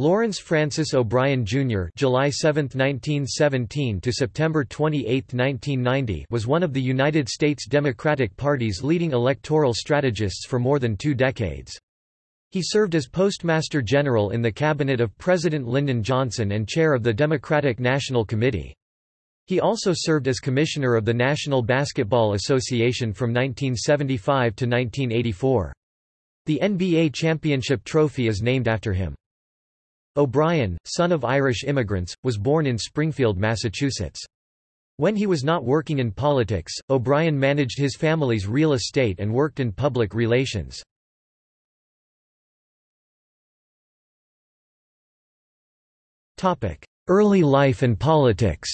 Lawrence Francis O'Brien Jr. (July 7, 1917 to September 28, 1990) was one of the United States Democratic Party's leading electoral strategists for more than two decades. He served as Postmaster General in the cabinet of President Lyndon Johnson and chair of the Democratic National Committee. He also served as Commissioner of the National Basketball Association from 1975 to 1984. The NBA championship trophy is named after him. O'Brien, son of Irish immigrants, was born in Springfield, Massachusetts. When he was not working in politics, O'Brien managed his family's real estate and worked in public relations. Early life and politics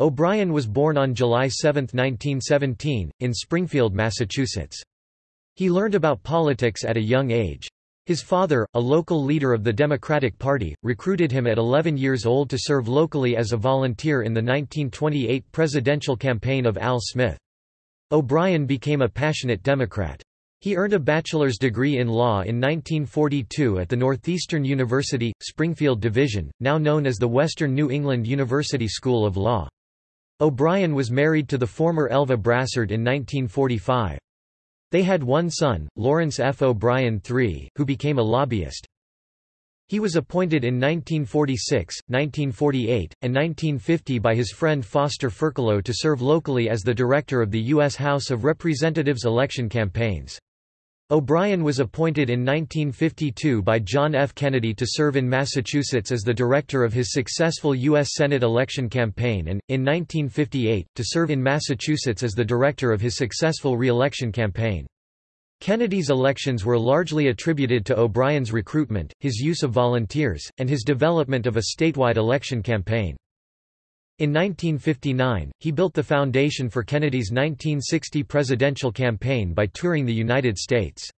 O'Brien was born on July 7, 1917, in Springfield, Massachusetts. He learned about politics at a young age. His father, a local leader of the Democratic Party, recruited him at 11 years old to serve locally as a volunteer in the 1928 presidential campaign of Al Smith. O'Brien became a passionate Democrat. He earned a bachelor's degree in law in 1942 at the Northeastern University, Springfield Division, now known as the Western New England University School of Law. O'Brien was married to the former Elva Brassard in 1945. They had one son, Lawrence F. O'Brien III, who became a lobbyist. He was appointed in 1946, 1948, and 1950 by his friend Foster Furcolo to serve locally as the director of the U.S. House of Representatives election campaigns. O'Brien was appointed in 1952 by John F. Kennedy to serve in Massachusetts as the director of his successful U.S. Senate election campaign and, in 1958, to serve in Massachusetts as the director of his successful re-election campaign. Kennedy's elections were largely attributed to O'Brien's recruitment, his use of volunteers, and his development of a statewide election campaign. In 1959, he built the foundation for Kennedy's 1960 presidential campaign by touring the United States.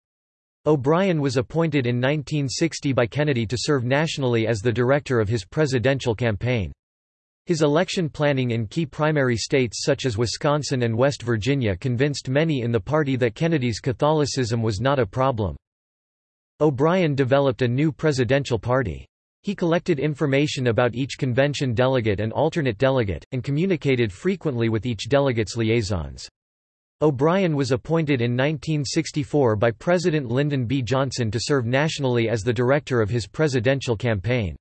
O'Brien was appointed in 1960 by Kennedy to serve nationally as the director of his presidential campaign. His election planning in key primary states such as Wisconsin and West Virginia convinced many in the party that Kennedy's Catholicism was not a problem. O'Brien developed a new presidential party. He collected information about each convention delegate and alternate delegate, and communicated frequently with each delegate's liaisons. O'Brien was appointed in 1964 by President Lyndon B. Johnson to serve nationally as the director of his presidential campaign.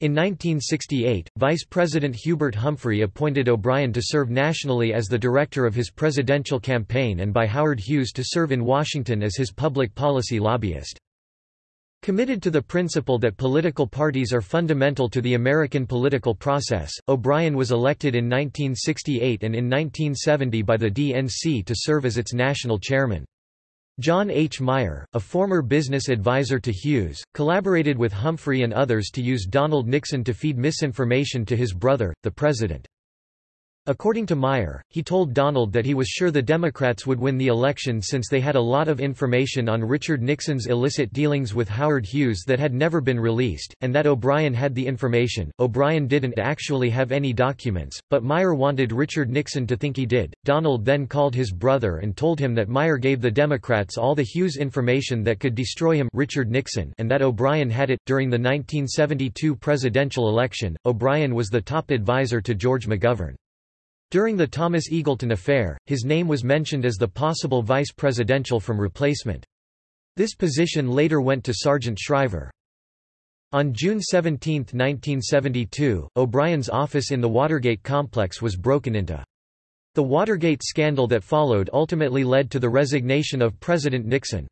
In 1968, Vice President Hubert Humphrey appointed O'Brien to serve nationally as the director of his presidential campaign and by Howard Hughes to serve in Washington as his public policy lobbyist. Committed to the principle that political parties are fundamental to the American political process, O'Brien was elected in 1968 and in 1970 by the DNC to serve as its national chairman. John H. Meier, a former business advisor to Hughes, collaborated with Humphrey and others to use Donald Nixon to feed misinformation to his brother, the president. According to Meier, he told Donald that he was sure the Democrats would win the election since they had a lot of information on Richard Nixon's illicit dealings with Howard Hughes that had never been released, and that O'Brien had the information. O'Brien didn't actually have any documents, but Meier wanted Richard Nixon to think he did. Donald then called his brother and told him that Meier gave the Democrats all the Hughes information that could destroy him Richard Nixon and that O'Brien had it. During the 1972 presidential election, O'Brien was the top advisor to George McGovern. During the Thomas Eagleton affair, his name was mentioned as the possible vice presidential from replacement. This position later went to Sargent Shriver. On June 17, 1972, O'Brien's office in the Watergate complex was broken into. The Watergate scandal that followed ultimately led to the resignation of President Nixon.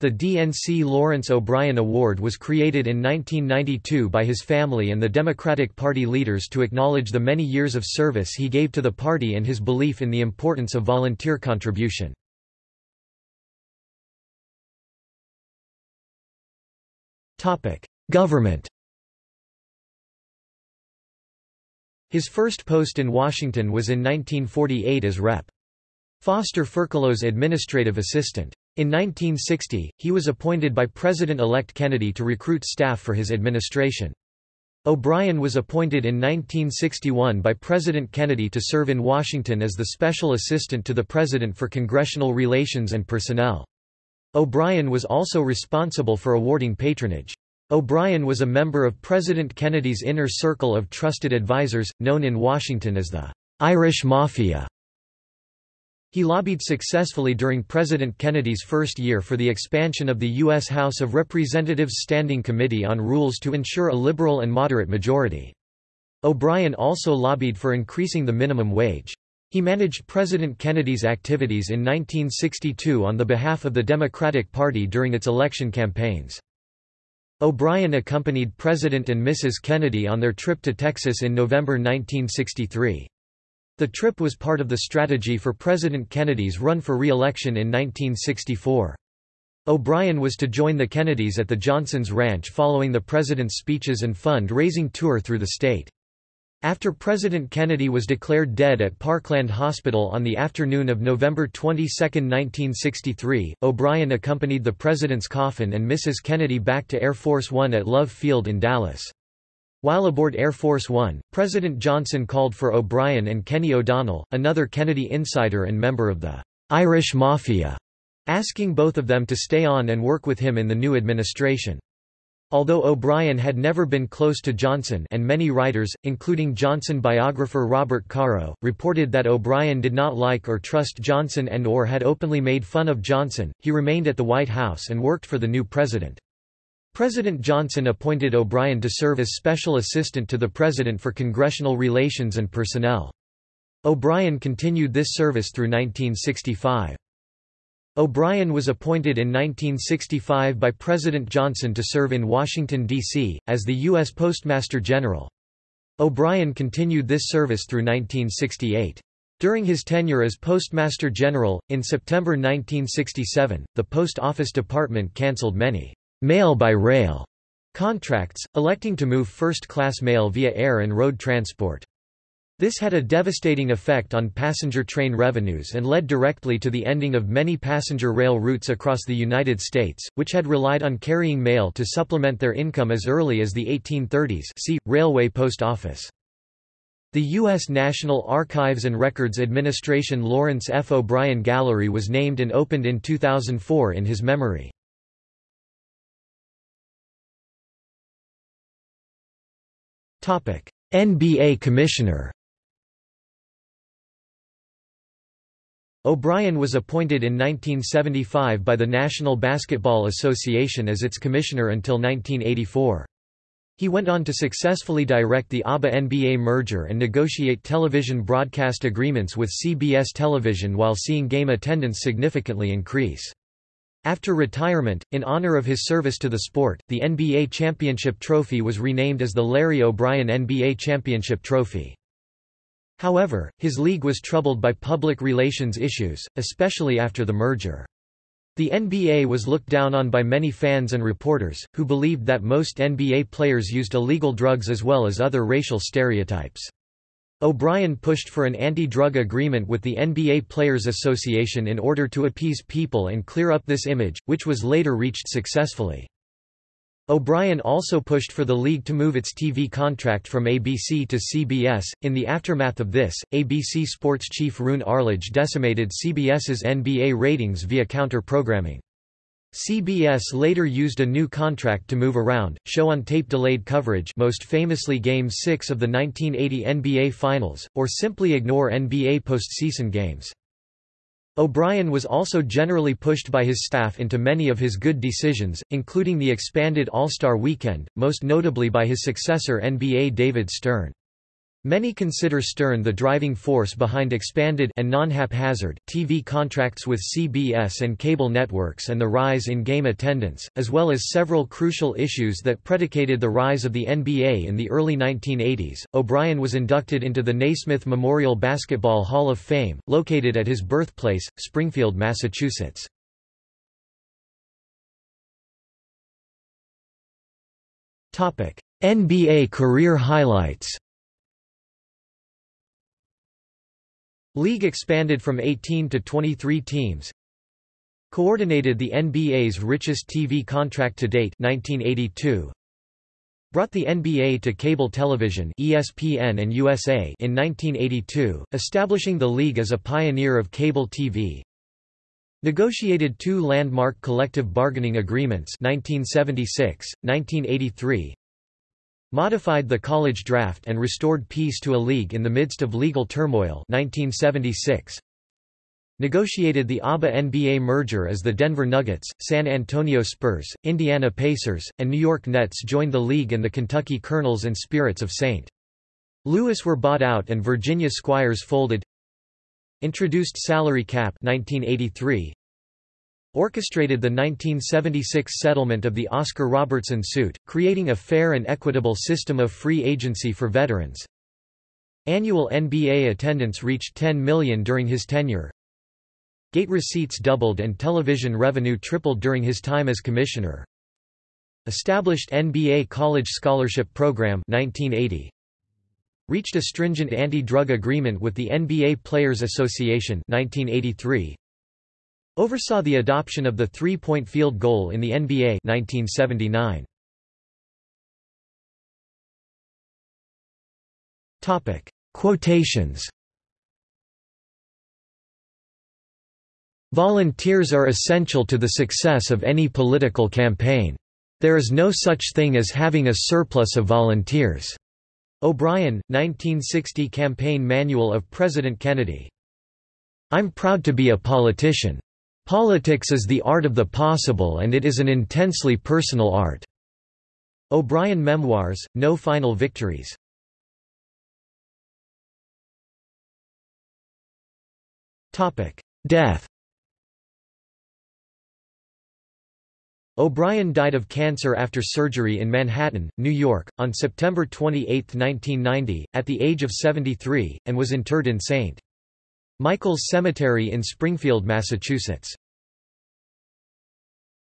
The DNC Lawrence O'Brien Award was created in 1992 by his family and the Democratic Party leaders to acknowledge the many years of service he gave to the party and his belief in the importance of volunteer contribution. Government His first post in Washington was in 1948 as Rep. Foster Furcolo's administrative assistant. In 1960, he was appointed by President-elect Kennedy to recruit staff for his administration. O'Brien was appointed in 1961 by President Kennedy to serve in Washington as the special assistant to the President for Congressional Relations and Personnel. O'Brien was also responsible for awarding patronage. O'Brien was a member of President Kennedy's inner circle of trusted advisers, known in Washington as the Irish Mafia. He lobbied successfully during President Kennedy's first year for the expansion of the U.S. House of Representatives Standing Committee on Rules to ensure a liberal and moderate majority. O'Brien also lobbied for increasing the minimum wage. He managed President Kennedy's activities in 1962 on the behalf of the Democratic Party during its election campaigns. O'Brien accompanied President and Mrs. Kennedy on their trip to Texas in November 1963. The trip was part of the strategy for President Kennedy's run for re-election in 1964. O'Brien was to join the Kennedys at the Johnsons' ranch following the president's speeches and fund-raising tour through the state. After President Kennedy was declared dead at Parkland Hospital on the afternoon of November 22, 1963, O'Brien accompanied the president's coffin and Mrs. Kennedy back to Air Force One at Love Field in Dallas. While aboard Air Force One, President Johnson called for O'Brien and Kenny O'Donnell, another Kennedy insider and member of the Irish Mafia, asking both of them to stay on and work with him in the new administration. Although O'Brien had never been close to Johnson and many writers, including Johnson biographer Robert Caro, reported that O'Brien did not like or trust Johnson and or had openly made fun of Johnson, he remained at the White House and worked for the new president. President Johnson appointed O'Brien to serve as special assistant to the president for congressional relations and personnel. O'Brien continued this service through 1965. O'Brien was appointed in 1965 by President Johnson to serve in Washington, D.C., as the U.S. Postmaster General. O'Brien continued this service through 1968. During his tenure as Postmaster General, in September 1967, the Post Office Department cancelled many mail-by-rail contracts, electing to move first-class mail via air and road transport. This had a devastating effect on passenger train revenues and led directly to the ending of many passenger rail routes across the United States, which had relied on carrying mail to supplement their income as early as the 1830s see, Railway Post Office. The U.S. National Archives and Records Administration Lawrence F. O'Brien Gallery was named and opened in 2004 in his memory. NBA Commissioner O'Brien was appointed in 1975 by the National Basketball Association as its commissioner until 1984. He went on to successfully direct the ABA-NBA merger and negotiate television broadcast agreements with CBS Television while seeing game attendance significantly increase. After retirement, in honor of his service to the sport, the NBA championship trophy was renamed as the Larry O'Brien NBA Championship Trophy. However, his league was troubled by public relations issues, especially after the merger. The NBA was looked down on by many fans and reporters, who believed that most NBA players used illegal drugs as well as other racial stereotypes. O'Brien pushed for an anti-drug agreement with the NBA Players Association in order to appease people and clear up this image, which was later reached successfully. O'Brien also pushed for the league to move its TV contract from ABC to CBS. In the aftermath of this, ABC Sports chief Roone Arledge decimated CBS's NBA ratings via counter-programming. CBS later used a new contract to move around, show-on-tape delayed coverage most famously Game 6 of the 1980 NBA Finals, or simply ignore NBA postseason games. O'Brien was also generally pushed by his staff into many of his good decisions, including the expanded All-Star Weekend, most notably by his successor NBA David Stern. Many consider Stern the driving force behind expanded and non-haphazard TV contracts with CBS and cable networks and the rise in game attendance, as well as several crucial issues that predicated the rise of the NBA in the early 1980s. O'Brien was inducted into the Naismith Memorial Basketball Hall of Fame, located at his birthplace, Springfield, Massachusetts. Topic: NBA career highlights. League expanded from 18 to 23 teams. Coordinated the NBA's richest TV contract to date 1982. Brought the NBA to cable television ESPN and USA in 1982, establishing the league as a pioneer of cable TV. Negotiated two landmark collective bargaining agreements 1976, 1983 Modified the college draft and restored peace to a league in the midst of legal turmoil 1976 Negotiated the ABA NBA merger as the Denver Nuggets, San Antonio Spurs, Indiana Pacers, and New York Nets joined the league and the Kentucky Colonels and Spirits of St. Louis were bought out and Virginia Squires folded Introduced salary cap 1983 Orchestrated the 1976 settlement of the Oscar Robertson suit, creating a fair and equitable system of free agency for veterans. Annual NBA attendance reached 10 million during his tenure. Gate receipts doubled and television revenue tripled during his time as commissioner. Established NBA College Scholarship Program 1980 reached a stringent anti-drug agreement with the NBA Players Association 1983 oversaw the adoption of the three-point field goal in the NBA 1979 topic quotations Volunteers are essential to the success of any political campaign. There is no such thing as having a surplus of volunteers. O'Brien, 1960 Campaign Manual of President Kennedy. I'm proud to be a politician. Politics is the art of the possible and it is an intensely personal art. O'Brien Memoirs, No Final Victories. Death O'Brien died of cancer after surgery in Manhattan, New York, on September 28, 1990, at the age of 73, and was interred in St. Michael's Cemetery in Springfield, Massachusetts.